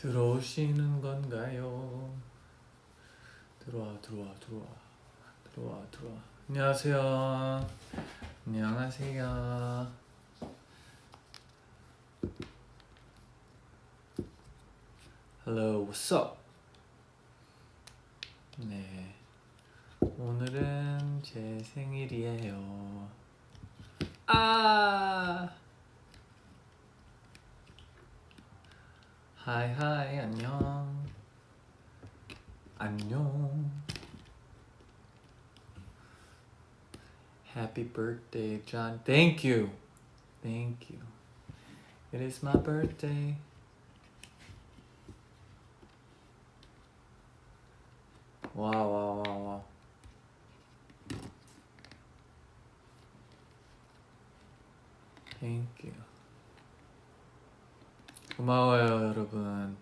들어오시는 건가요? 들어와 들어와 들어와 들어와 들어와. 안녕하세요. 안녕하세요. Hello, what's up? 네 오늘은 제 생일이에요. 아 하이 하이 안녕 안녕 Happy birthday John Thank you Thank you It is my birthday 와와와와 Thank you 고마워요 여러분.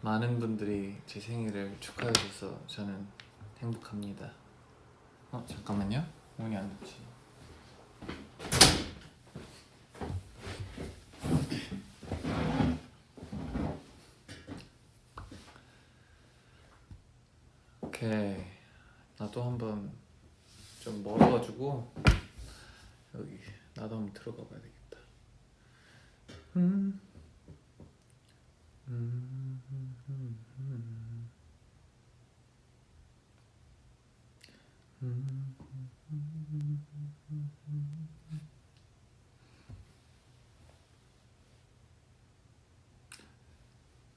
많은 분들이 제 생일을 축하해 줘서 저는 행복합니다. 어 잠깐만요. 문이 안 닫지. 오케이. 나도 한번 좀 멀어가지고 여기 나도 한번 들어가 봐야 되겠다. 음.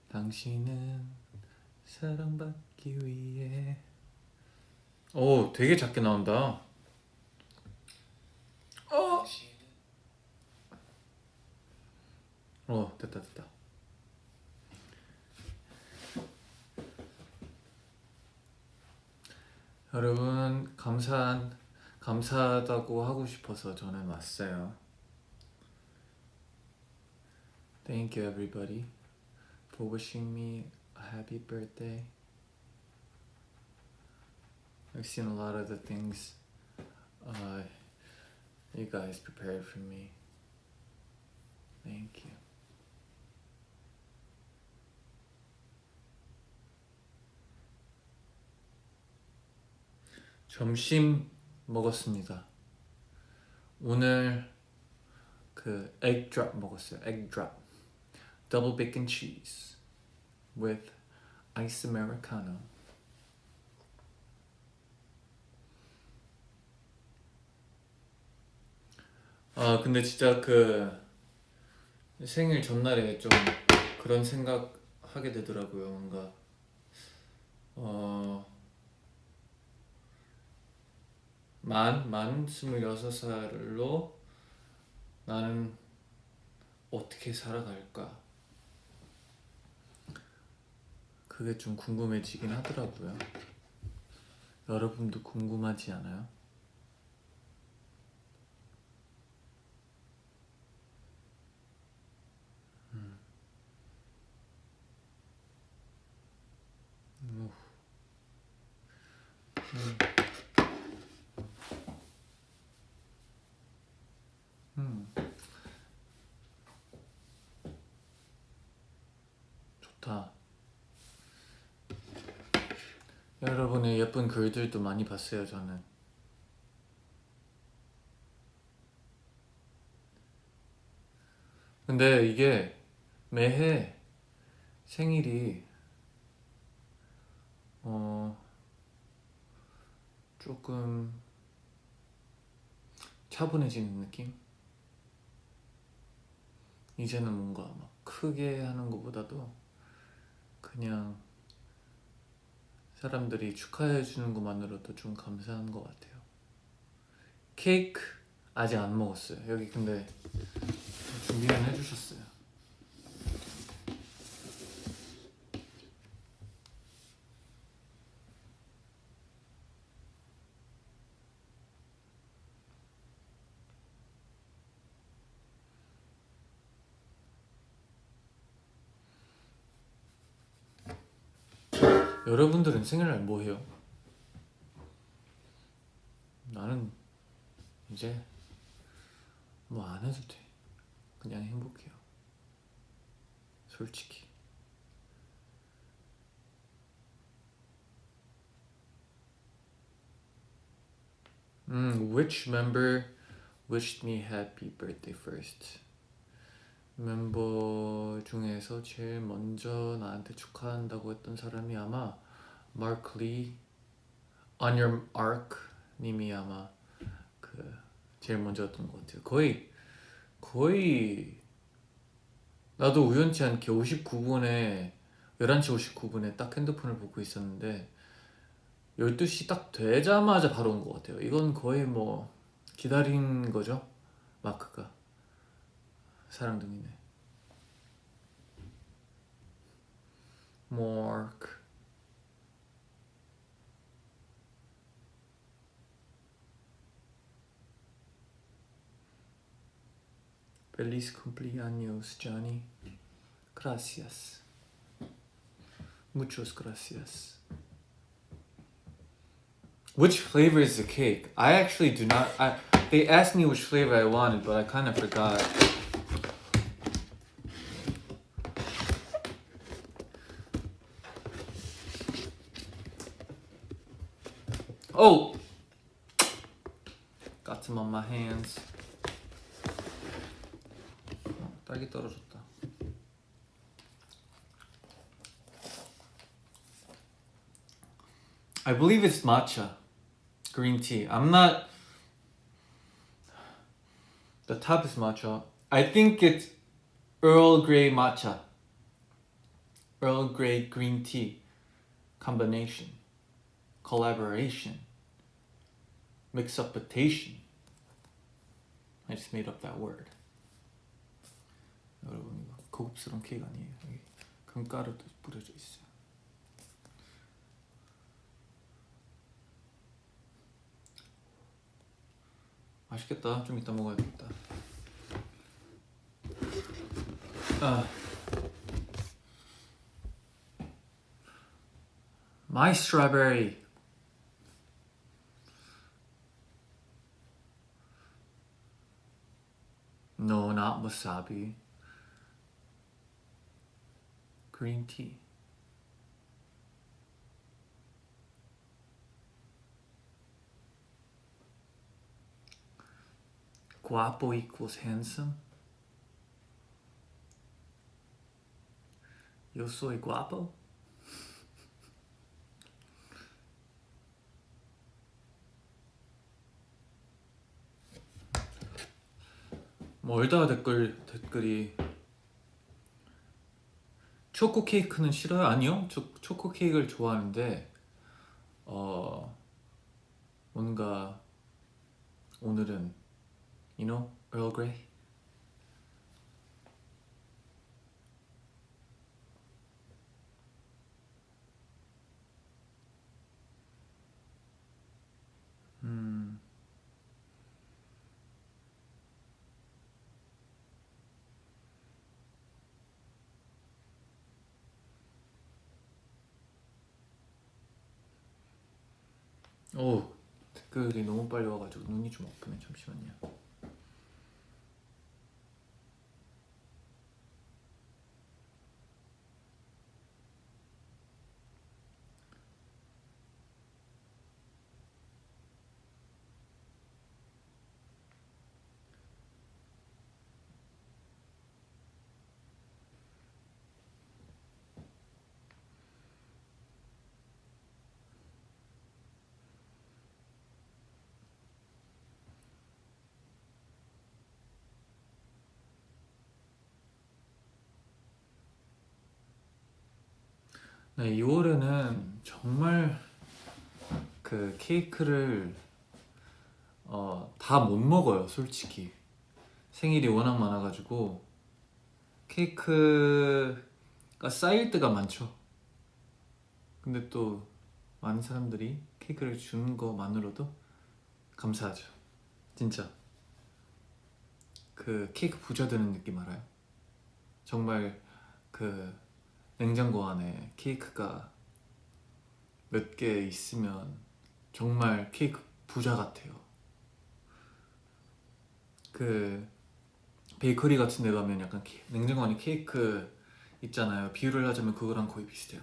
당신은 사랑받기 위해 오 되게 작게 나온다. 어, 어 됐다 됐다 여러분 감사한 감사하다고 하고 싶어서 저는 왔어요. Thank you everybody for wishing me a happy birthday. I've seen a lot of the things uh, you guys prepared for me. Thank you. 점심 먹었습니다. 오늘 그 egg drop 먹었어요. egg drop. double bacon cheese with ice americano. 아 근데 진짜 그 생일 전날에 좀 그런 생각 하게 되더라고요. 뭔가 어. 만, 만 스물여섯 살로 나는 어떻게 살아갈까? 그게 좀 궁금해지긴 하더라고요. 여러분도 궁금하지 않아요? 음. 음. 음. 좋다. 여러분의 예쁜 글들도 많이 봤어요, 저는. 근데 이게 매해 생일이 어 조금 차분해지는 느낌? 이제는 뭔가 막 크게 하는 것보다도 그냥 사람들이 축하해 주는 것만으로도 좀 감사한 것 같아요. 케이크 아직 안 먹었어요. 여기 근데 준비는 해주셨어요 여러분들은 생일날 뭐 해요? 나는 이제 뭐 안 해도 돼 그냥 행복해요 솔직히 음, which member wished me happy birthday first? 멤버 중에서 제일 먼저 나한테 축하한다고 했던 사람이 아마 Mark Lee On Arc 님이 아마 그 제일 먼저였던 것 같아요. 거의 거의 나도 우연치 않게 59분에 11시 59분에 딱 핸드폰을 보고 있었는데 12시 딱 되자마자 바로 온 것 같아요. 이건 거의 뭐 기다린 거죠. 마크가 사랑둥이네. Mark Feliz cumpleaños, Johnny. Gracias. Muchos gracias. Which flavor is the cake? I actually do not. I they asked me which flavor I wanted, but I kind of forgot. Oh, got some on my hands. 어, 딸기 떨어졌다. I believe it's matcha, green tea. I'm not. The top is matcha. I think it's Earl Grey matcha. Earl Grey green tea combination, collaboration, Mix upitation. I just made up that word. 여러분 이거 고급스러운 케이크 아니에요. 여기 금가루도 뿌려져 있어요. 맛있겠다. 좀 이따 먹어야겠다. 아. My strawberry. No, not wasabi. Green tea. Guapo equals handsome. Yo soy guapo. 멀다 댓글 댓글이 초코 케이크는 싫어요? 아니요. 초, 초코 케이크를 좋아하는데 어 뭔가 오늘은 you know Earl Grey 음 오. 댓글이 너무 빨리 와가지고 눈이 좀 아프네 잠시만요 네 2월에는 정말 그 케이크를 어, 다 못 먹어요 솔직히. 생일이 워낙 많아가지고. 케이크가 쌓일 때가 많죠. 근데 또 많은 사람들이 케이크를 주는 것만으로도 감사하죠. 진짜. 그 케이크 부자 되는 느낌 알아요? 정말 그 냉장고 안에 케이크가 몇 개 있으면 정말 케이크 부자 같아요. 그 베이커리 같은 데 가면 약간 케- 냉장고 안에 케이크 있잖아요. 비유를 하자면 그거랑 거의 비슷해요.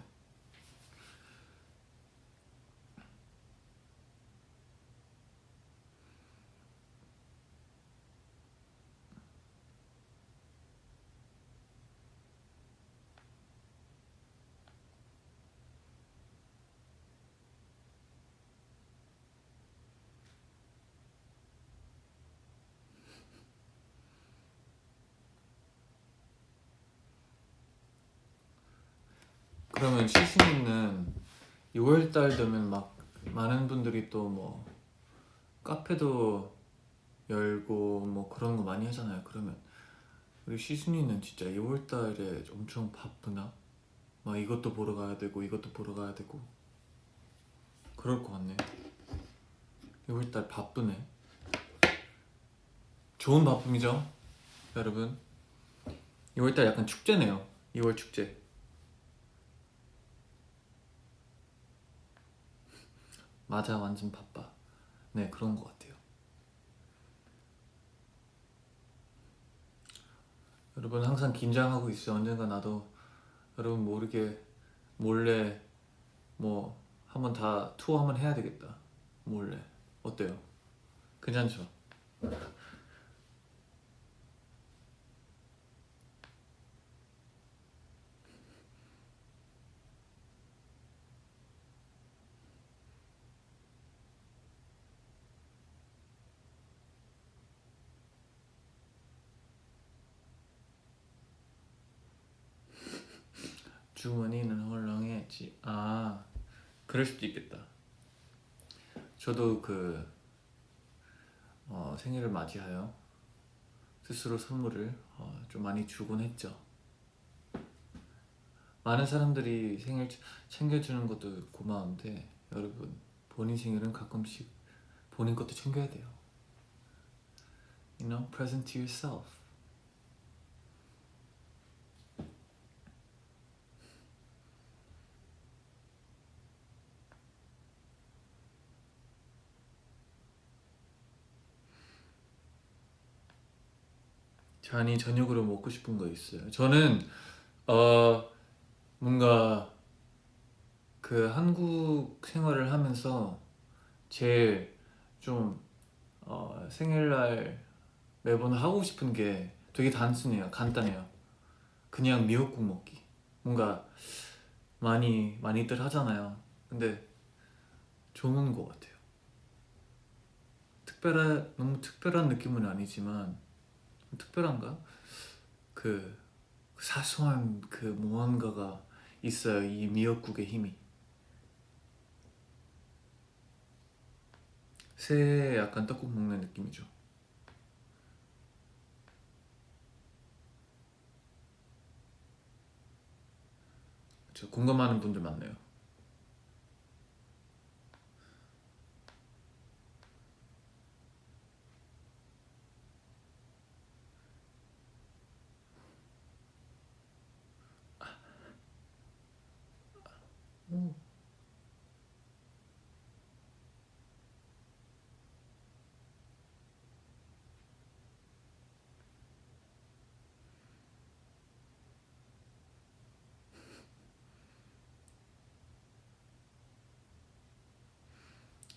그러면 시즌이는 6월달 되면 막 많은 분들이 또 뭐 카페도 열고 뭐 그런 거 많이 하잖아요. 그러면 우리 시순이는 진짜 2월달에 엄청 바쁘나? 막 이것도 보러 가야 되고 이것도 보러 가야 되고 그럴 것 같네. 2월달 바쁘네. 좋은 바쁨이죠, 여러분. 2월달 약간 축제네요. 2월 축제. 맞아, 완전 바빠. 네, 그런 것 같아요. 여러분 항상 긴장하고 있어요. 언젠가 나도 여러분 모르게 몰래 뭐 한번 다 투어 한번 해야 되겠다. 몰래 어때요? 괜찮죠? 주머니는 헐렁해지. 아, 그럴 수도 있겠다. 저도 그 어, 생일을 맞이하여 스스로 선물을 어, 좀 많이 주곤 했죠. 많은 사람들이 생일 챙겨주는 것도 고마운데 여러분 본인 생일은 가끔씩 본인 것도 챙겨야 돼요. You know, present to yourself. 잔이 저녁으로 먹고 싶은 거 있어요. 저는 어 뭔가 그 한국 생활을 하면서 제일 좀 어, 생일날 매번 하고 싶은 게 되게 단순해요. 간단해요. 그냥 미역국 먹기. 뭔가 많이 많이들 하잖아요. 근데 좋은 것 같아요. 특별한 너무 특별한 느낌은 아니지만 특별한가? 그 사소한 그 무언가가 있어요. 이 미역국의 힘이. 새해 약간 떡국 먹는 느낌이죠. 저 공감하는 분들 많네요. 오.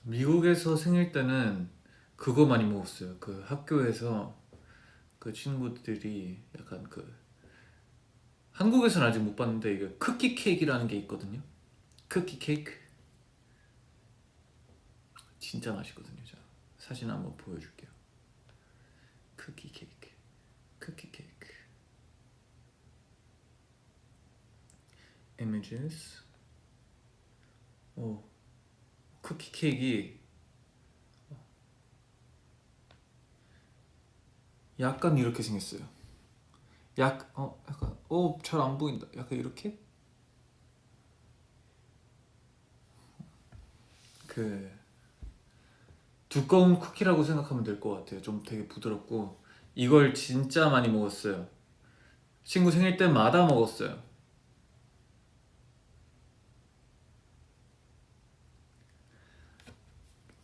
미국에서 생일 때는 그거 많이 먹었어요. 그 학교에서 그 친구들이 약간 그 한국에서는 아직 못 봤는데 이게 쿠키 케이크라는 게 있거든요. 쿠키 케이크 진짜 맛있거든요. 자 사진 한번 보여줄게요. 쿠키 케이크, 쿠키 케이크. images. 오, 쿠키 케이크 약간 이렇게 생겼어요. 약, 어, 약간, 어, 잘안 보인다. 약간 이렇게? 그, 두꺼운 쿠키라고 생각하면 될 것 같아요. 좀 되게 부드럽고. 이걸 진짜 많이 먹었어요. 친구 생일 때마다 먹었어요.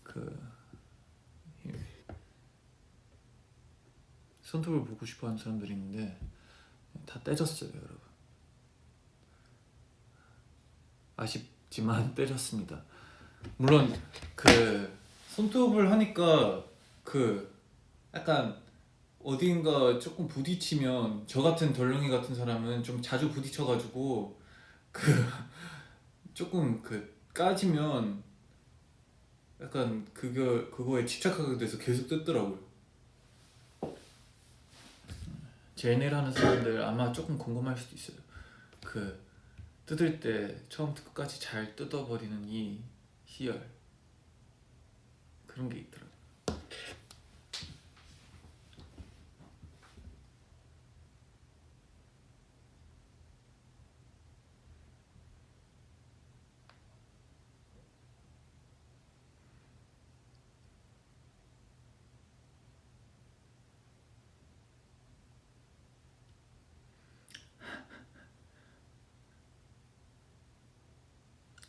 그, 손톱을 보고 싶어 하는 사람들이 있는데, 다 떼졌어요, 여러분. 아쉽지만 떼졌습니다. 물론 그 손톱을 하니까 그 약간 어딘가 조금 부딪히면 저 같은 덜렁이 같은 사람은 좀 자주 부딪혀가지고 그 조금 그 까지면 약간 그거 그거에 집착하게 돼서 계속 뜯더라고요. 제네일 하는 사람들 아마 조금 궁금할 수도 있어요. 그 뜯을 때 처음부터 끝까지 잘 뜯어버리는 이 희열 그런 게 있더라고요.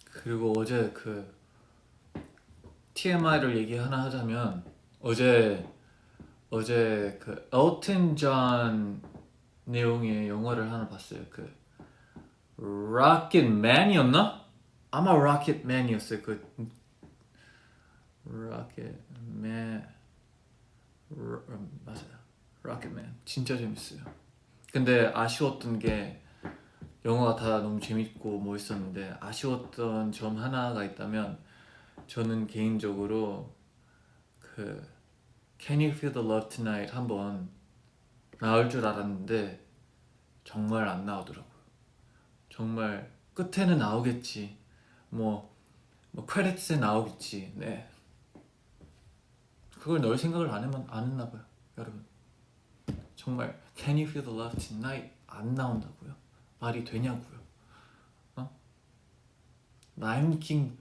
그리고 어제 그 TMI를 얘기 하나 하자면 어제 어제 그 엘튼 존 내용의 영화를 하나 봤어요. 그 로켓맨이었나? 아마 로켓맨이었어요. 그 로켓맨 로- 음, 맞아요. 로켓맨 진짜 재밌어요. 근데 아쉬웠던 게 영화가 다 너무 재밌고 멋있었는데 아쉬웠던 점 하나가 있다면 저는 개인적으로 그 Can You Feel the Love Tonight 한번 나올 줄 알았는데 정말 안 나오더라고요. 정말 끝에는 나오겠지. 뭐, 뭐 크레딧에 나오겠지. 네. 그걸 넣을 생각을 안, 했만, 안 했나 봐요, 여러분. 정말 Can You Feel the Love Tonight 안 나온다고요? 말이 되냐고요? 어? 라임 킹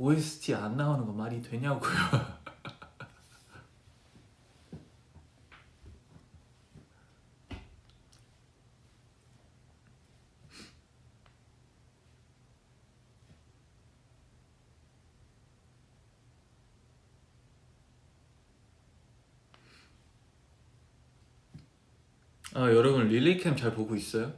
OST 안 나오는 거 말이 되냐고요? 아, 여러분 릴리캠 잘 보고 있어요?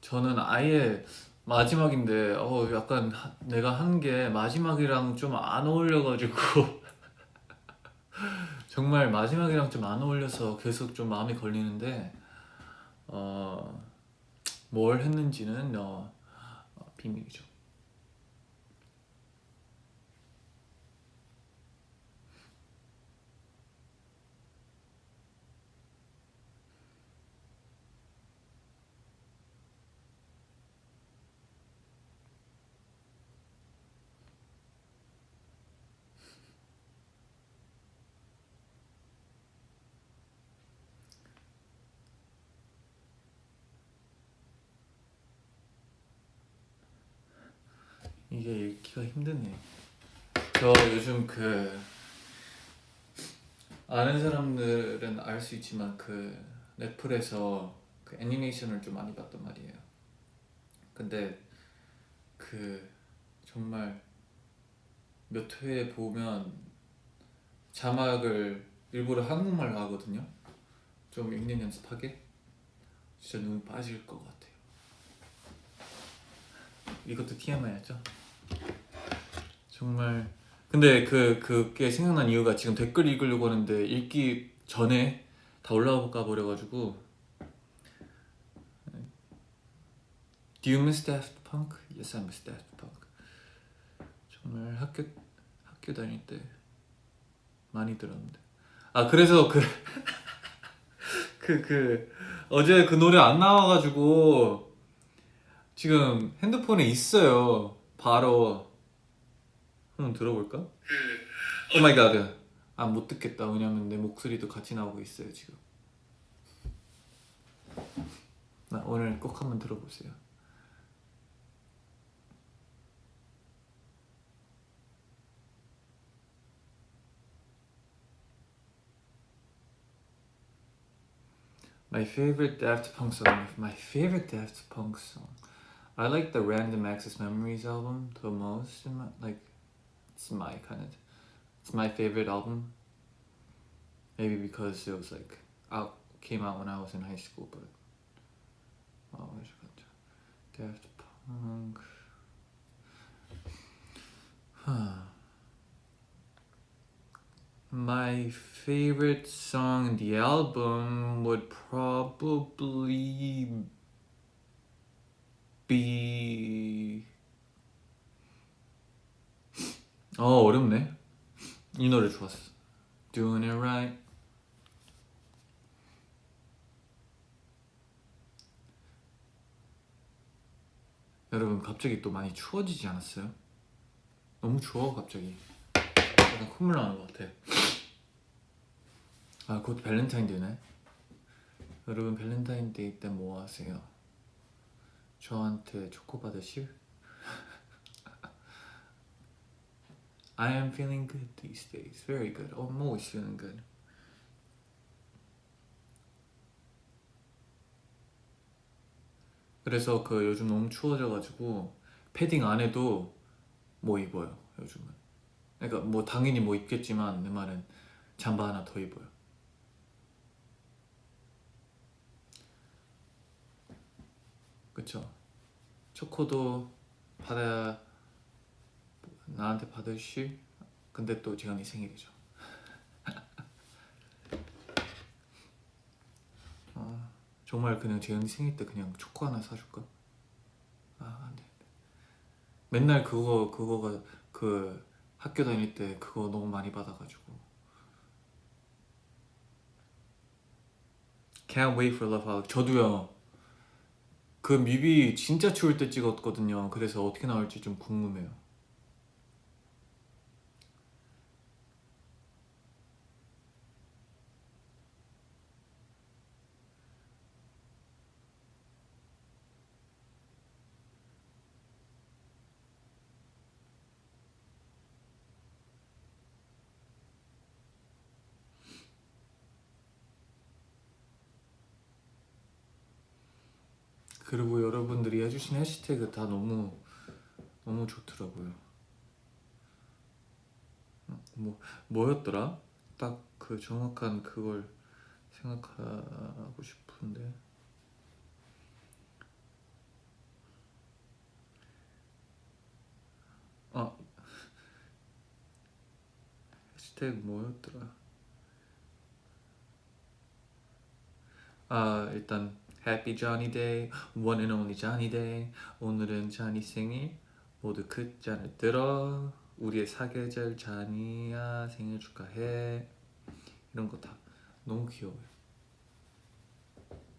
저는 아예 마지막인데 어 약간 하- 내가 한 게 마지막이랑 좀 안 어울려가지고 정말 마지막이랑 좀 안 어울려서 계속 좀 마음이 걸리는데 어, 뭘 했는지는 어, 어, 비밀이죠. 읽기가 힘드네. 저 요즘 그 아는 사람들은 알 수 있지만 그 넷플에서 그 애니메이션을 좀 많이 봤단 말이에요. 근데 그 정말 몇회 보면 자막을 일부러 한국말로 하거든요. 좀 읽는 연습하게. 진짜 눈 빠질 것 같아요. 이것도 TMI였죠? 정말 근데 그 그게 생각난 이유가 지금 댓글 읽으려고 하는데 읽기 전에 다 올라가 버려가지고 Do you miss Daft Punk? Yes, I miss Daft Punk. 정말 학교 학교 다닐 때 많이 들었는데 아 그래서 그 그, 그, 어제 그 노래 안 나와가지고 지금 핸드폰에 있어요. 바로 한번 들어볼까? oh my god. 아, 못 듣겠다. 왜냐면 내 목소리도 같이 나오고 있어요, 지금. 나 오늘 꼭 한번 들어보세요. My favorite Daft Punk song. My favorite Daft Punk song. I like the Random Access Memories album the most. My, like, it's my kind of, it's my favorite album. Maybe because it was like out came out when I was in high school, but oh, where's it? Daft Punk. Huh. My favorite song in the album would probably be 어 어렵네 이 노래 좋았어 Doing it right 여러분 갑자기 또 많이 추워지지 않았어요? 너무 추워 갑자기 약간 콧물 나는 것 같아 아 곧 발렌타인데이네 여러분 발렌타인데이 때 뭐 하세요? 저한테 초코 받으실? I am feeling good these days. Very good. I'm always feeling good. 그래서 그 요즘 너무 추워져가지고 패딩 안 해도 뭐 입어요 요즘은. 그러니까 뭐 당연히 뭐 입겠지만 내 말은 잠바 하나 더 입어요. 그쵸? 초코도 받아야 나한테 받으실? 근데 또 재현이 생일이죠. 아, 정말 그냥 재현이 생일 때 그냥 초코 하나 사줄까? 아 안돼. 맨날 그거 그거가 그 학교 다닐 때 그거 너무 많이 받아가지고. Can't wait for Love Holic 저도요. 그 뮤비 진짜 추울 때 찍었거든요. 그래서 어떻게 나올지 좀 궁금해요 그리고 여러분들이 해시태그 다 너무 너무 좋더라고요. 어, 뭐 뭐였더라? 딱 그 정확한 그걸 생각하고 싶은데. 아 해시태그 뭐였더라? 아 일단 Happy Johnny Day, One and Only Johnny Day. 오늘은 자니 생일. 모두 그 잔을 들어. 우리의 사계절 자니야 생일 축하해. 이런 거 다 너무 귀여워요.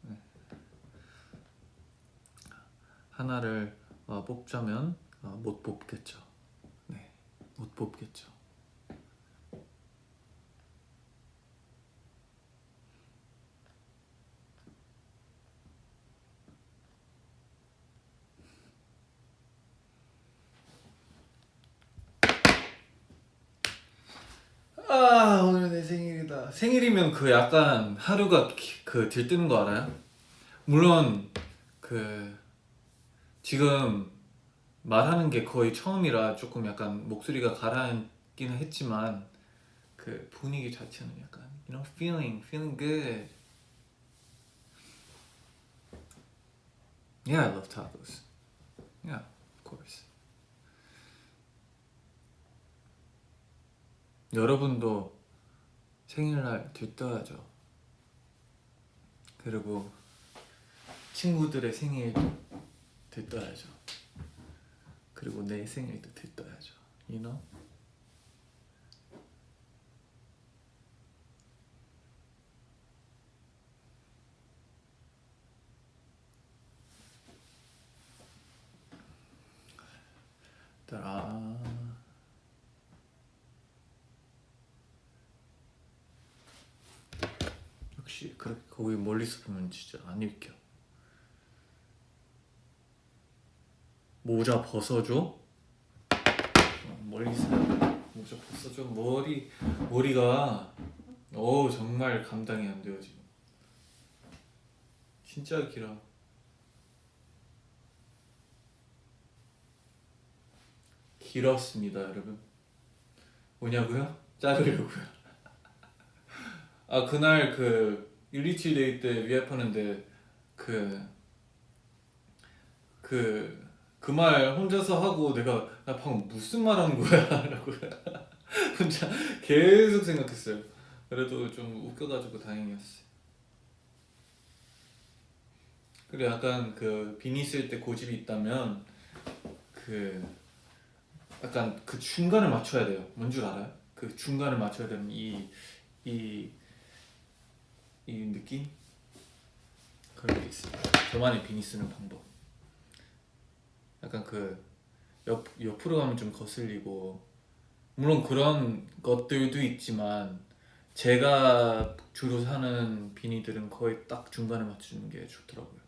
네. 하나를 어, 뽑자면 어, 못 뽑겠죠. 네, 못 뽑겠죠. 아 오늘 내 생일이다. 생일이면 그 약간 하루가 기- 그 들뜨는 거 알아요? 물론 그 지금 말하는 게 거의 처음이라 조금 약간 목소리가 가라앉기는 했지만 그 분위기 자체는 약간 you know feeling feeling good. Yeah, I love tacos. Yeah, of course. 여러분도 생일날 들떠야죠. 그리고 친구들의 생일도 들떠야죠. 그리고 내 생일도 들떠야죠. You know? 따라. 역 시 그렇게 거기 멀리서 보면 진짜 안 읽혀. 모자 벗어줘. 어, 멀리서 모자 벗어줘. 머리 머리가 어 정말 감당이 안 돼요 지금. 진짜 길어. 길었습니다, 여러분. 뭐냐고요? 자르려고요. 아 그날 그 율리치데이 때 위앱하는데 그 그 그 말 혼자서 하고 내가 나 방금 무슨 말 하는 거야? 라고 혼자 계속 생각했어요. 그래도 좀 웃겨가지고 다행이었어요. 그래 약간 그 비니 쓸 때 고집이 있다면 그 약간 그 중간을 맞춰야 돼요. 뭔 줄 알아요? 그 중간을 맞춰야 되는 이 이, 이 느낌? 그런 게 있어요. 저만의 비니 쓰는 방법. 약간 그 옆, 옆으로 가면 좀 거슬리고 물론 그런 것들도 있지만 제가 주로 사는 비니들은 거의 딱 중간에 맞추는 게 좋더라고요.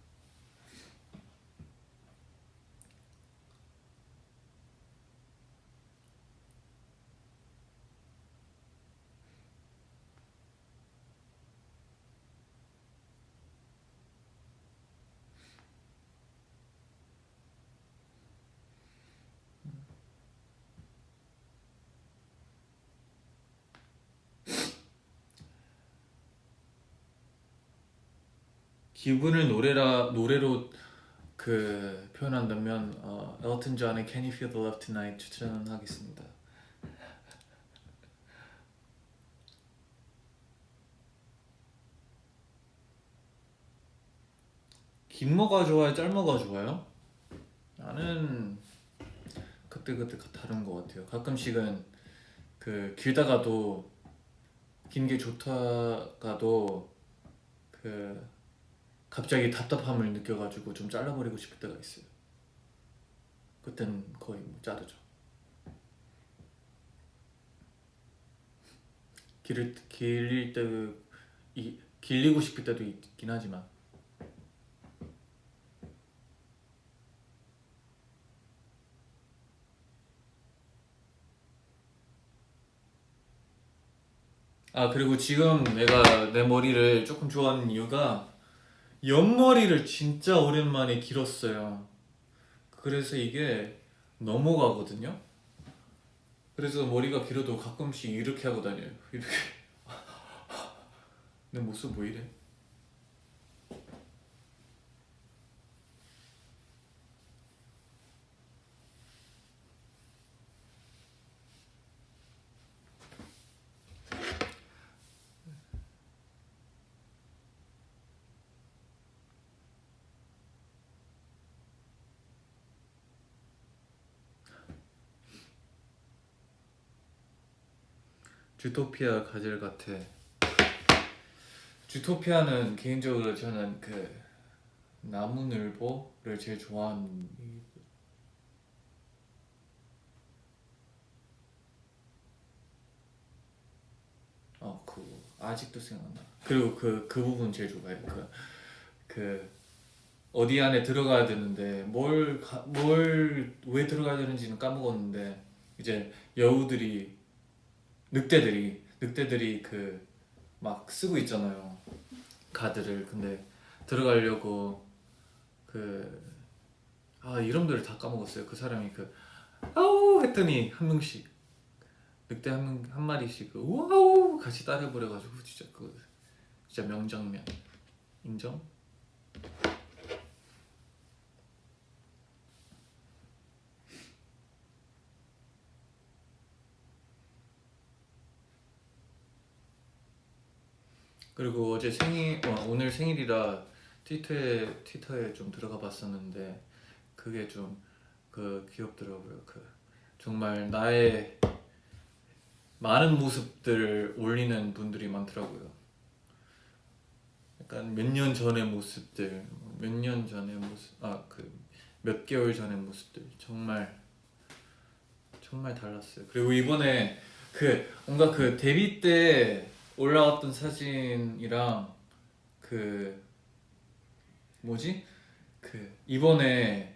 기분을 노래라 노래로 그 표현한다면 어, 엘튼 존의 Can You Feel the Love Tonight 추천하겠습니다. 긴 뭐가 좋아요? 짧은 뭐가 좋아요? 나는 그때 그때 다른 것 같아요. 가끔씩은 그 길다가도 긴 게 좋다가도 그 갑자기 답답함을 느껴가지고 좀 잘라버리고 싶을 때가 있어요. 그땐 거의 뭐 자르죠. 길을 길릴 때 이, 길리고 싶을 때도 있긴 하지만 아 그리고 지금 내가 내 머리를 조금 좋아하는 이유가 옆머리를 진짜 오랜만에 길었어요. 그래서 이게 넘어가거든요. 그래서 머리가 길어도 가끔씩 이렇게 하고 다녀요. 이렇게. 내 모습 뭐 이래? 주토피아 가젤 같아. 주토피아는 개인적으로 저는 그 나무늘보를 제일 좋아하는 어, 그 아직도 생각나. 그리고 그그 부분 제일 좋아해. 그, 그 어디 안에 들어가야 되는데 뭘 뭘 왜 들어가야 되는지는 까먹었는데 이제 여우들이 늑대들이 늑대들이 그 막 쓰고 있잖아요. 가드를. 근데 들어가려고 그 아 이름들을 다 까먹었어요. 그 사람이 그 아우! 했더니 한 명씩. 늑대 한, 명, 한 마리씩 그 우와우! 같이 따라버려가지고 진짜 그 진짜 명장면. 인정? 그리고 어제 생일 어, 오늘 생일이라 트위터에 트위터에 좀 들어가 봤었는데 그게 좀 그 귀엽더라고요. 그 정말 나의 많은 모습들을 올리는 분들이 많더라고요. 약간 몇 년 전의 모습들, 몇 년 전의 모습, 아 그 몇 개월 전의 모습들 정말 정말 달랐어요. 그리고 이번에 그 뭔가 그 데뷔 때 올라왔던 사진이랑 그 뭐지? 그 이번에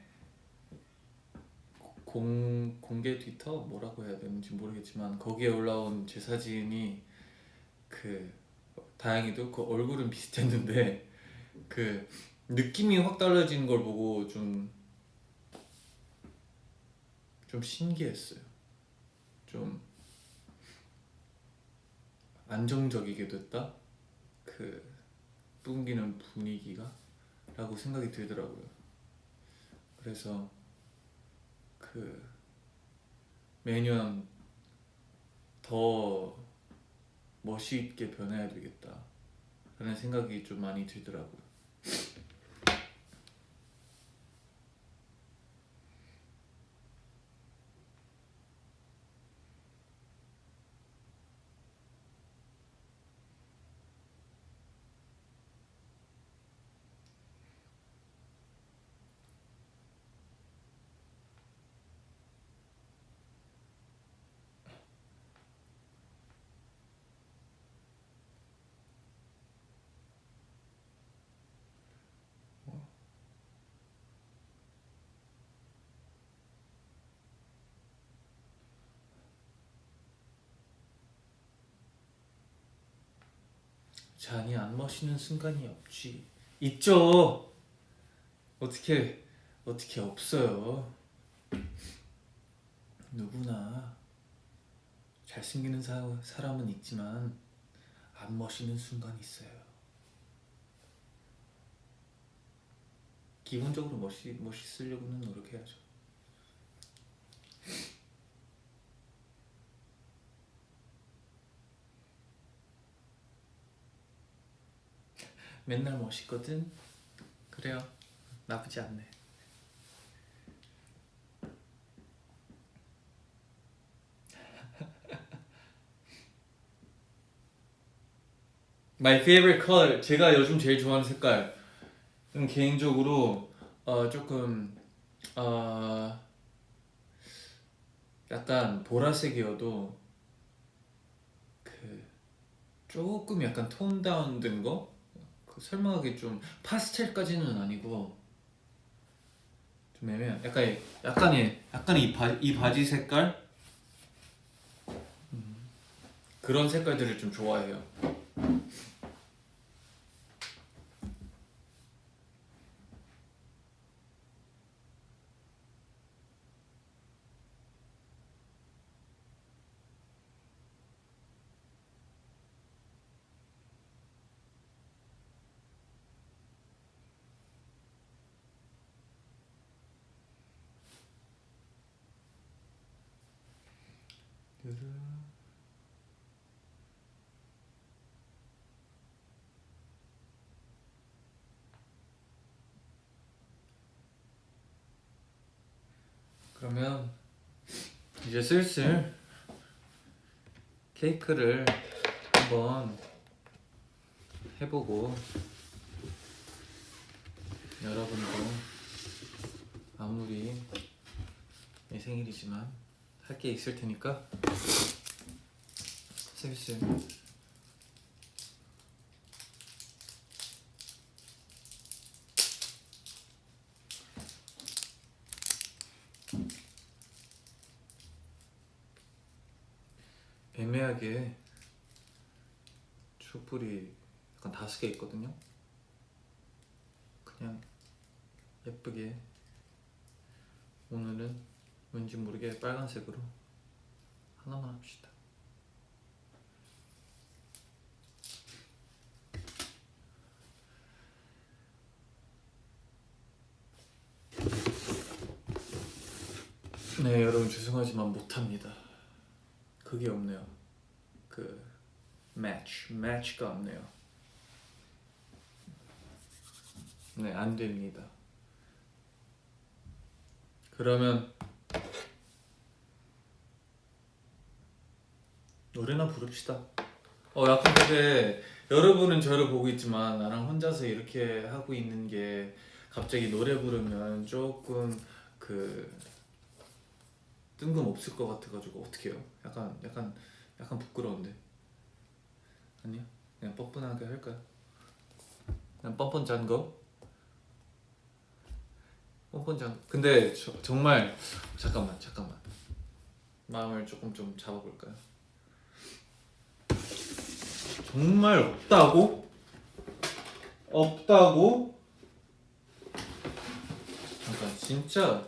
공 공개 트위터 뭐라고 해야 되는지 모르겠지만 거기에 올라온 제 사진이 그 다행히도 그 얼굴은 비슷했는데 그 느낌이 확 달라지는 걸 보고 좀좀 신기했어요. 좀 안정적이게 됐다? 그 뿜기는 분위기가? 라고 생각이 들더라고요. 그래서 그 매년 더 멋있게 변해야 되겠다. 라는 생각이 좀 많이 들더라고요 잔이 안 마시는 순간이 없지. 있죠. 어떻게 어떻게 없어요? 누구나. 잘생기는 사, 사람은 있지만 안 멋있는 순간이 있어요. 기본적으로 멋있, 멋있으려고는 노력해야죠 맨날 멋있거든? 그래요. 나쁘지 않네. My favorite color 제가 요즘 제일 좋아하는 색깔 음, 개인적으로 어, 조금 어, 약간 보라색이어도 그 조금 약간 톤 다운된 거 그 설명하기 좀 파스텔까지는 아니고 좀 애매한 약간 이- 약간 이 약간 이, 바, 이 바지 색깔 음, 그런 색깔들을 좀 좋아해요. 그러면 이제 슬슬 케이크를 한번 해보고 여러분도 아무리 내 생일이지만 할 게 있을 테니까 슬슬 애매하게 촛불이 약간 있거든요. 그냥 예쁘게 오늘은 왠지 모르게 빨간색으로 하나만 합시다. 네, 여러분 죄송하지만 못합니다. 그게 없네요. 그 매치, 매치가 없네요. 네, 안 됩니다. 그러면 노래나 부릅시다. 어, 약간 근데 여러분은 저를 보고 있지만 나랑 혼자서 이렇게 하고 있는 게 갑자기 노래 부르면 조금 그 뜬금없을 것 같아가지고 어떻게 해요? 약간 약간 약간 부끄러운데 아니요? 그냥 뻔뻔하게 할까요? 그냥 뻔뻔 짠 거? 뻔뻔 짠 근데 저, 정말 잠깐만 잠깐만 마음을 조금 좀 잡아볼까요? 정말 없다고? 없다고? 잠깐 진짜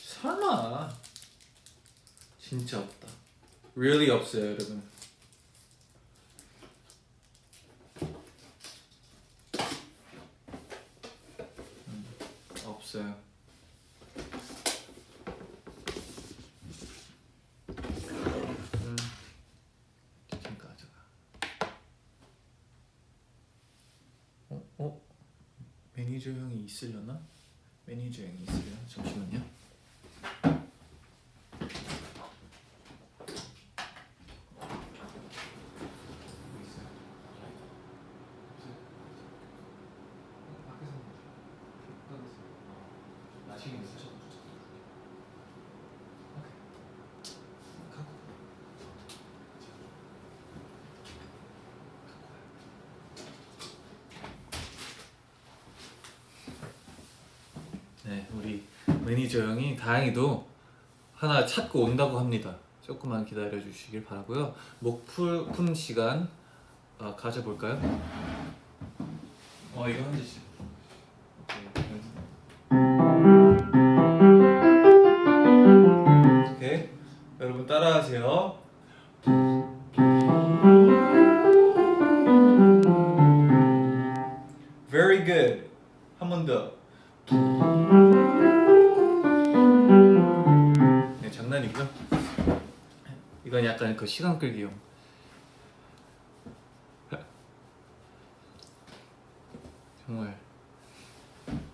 설마 진짜 없다. really 없어요, 여러분. 음, 없어요. 음, 잠깐 잠깐. 어, 어? 매니저 형이 있으려나? 매니저 형이 있으려나? 잠시만요. 나중에 있으셔. 네, 우리 매니저 형이 다행히도 하나 찾고 온다고 합니다. 조금만 기다려 주시길 바라고요. 목 푸- 푸는 시간 아, 가져볼까요? 어 이거 한 잔씩. 약간 그 시간 끌기용. 정말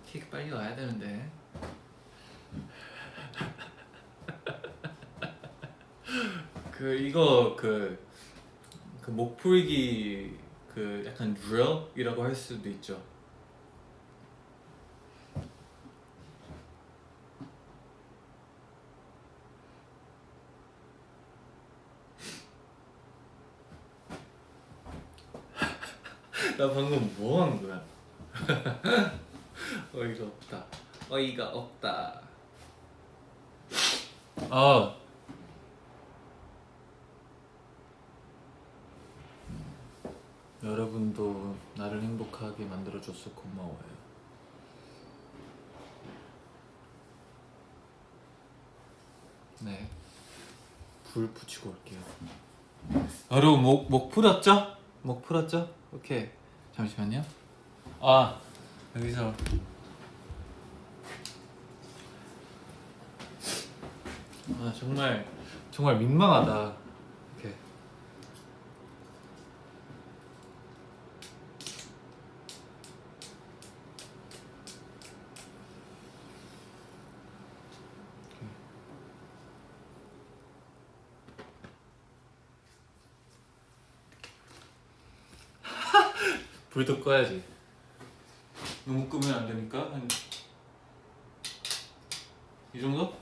케이크 빨리 와야 되는데. 그 이거 그, 그 목풀기 그 약간 drill이라고 할 수도 있죠. 나 방금 뭐한 거야? 어이가 없다. 어이가 없다. 아. 여러분도 나를 행복하게 만들어줘서 고마워요. 네. 불 붙이고 올게요. 여러분 목, 목 풀었죠? 목 풀었죠? 오케이. 잠시만요. 아 여기서 아 정말 정말 민망하다. 이렇게 불도 꺼야지. 너무 끄면 안 되니까 한 이 정도?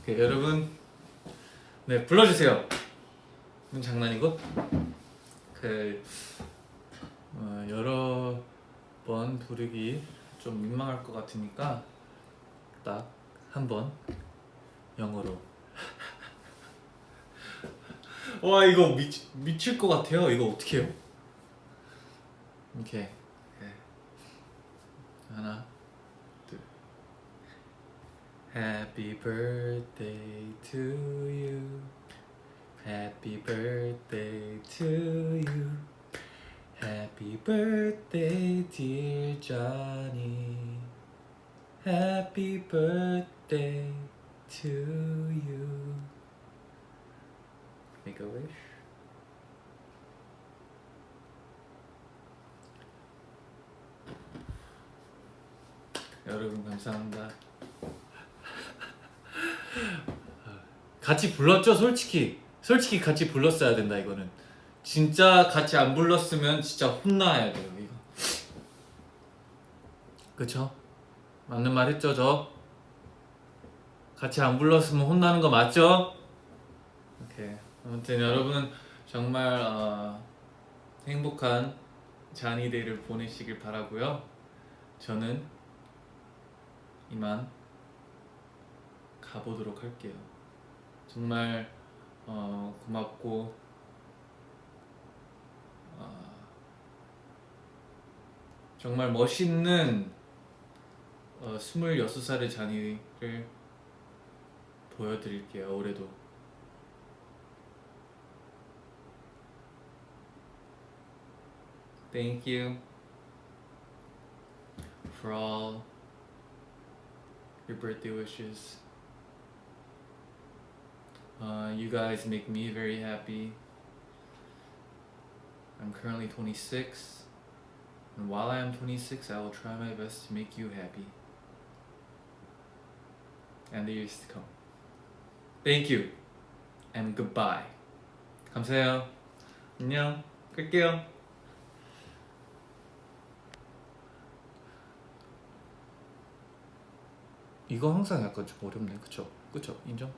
오케이 여러분 네 불러주세요. 이건 장난이고 그 어, 여러 번 부르기 좀 민망할 것 같으니까 딱 한 번 영어로 와 이거 미, 미칠 것 같아요. 이거 어떻게 해요? okay. 1 2 Happy birthday to you. Happy birthday to you. Happy birthday dear Johnny. Happy birthday to you. Make a wish? 여러분 감사합니다. 같이 불렀죠, 솔직히. 솔직히 같이 불렀어야 된다 이거는. 진짜 같이 안 불렀으면 진짜 혼나야 돼요 이거. 그쵸? 맞는 말 했죠 저? 같이 안 불렀으면 혼나는 거 맞죠? 오케이. 아무튼 여러분 정말 어, 행복한 잔이 데이를 보내시길 바라고요. 저는 이만 가보도록 할게요. 정말 어, 고맙고 어, 정말 멋있는 어, 26살의 잔이를 보여드릴게요. 올해도. You for all your birthday wishes. Uh, you guys make me very happy. I'm currently 26, and while I am 26, I will try my best to make you happy. And the years to come. Thank you, and goodbye. 감사해요. 안녕. 끌게요. 이거 항상 약간 좀 어렵네. 그쵸? 그쵸? 인정?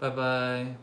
바이바이.